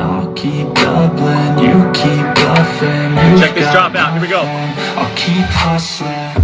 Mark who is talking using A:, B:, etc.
A: I'll keep doubling, you keep bluffing.
B: Check this drop out, here we go.
A: I'll keep hustling.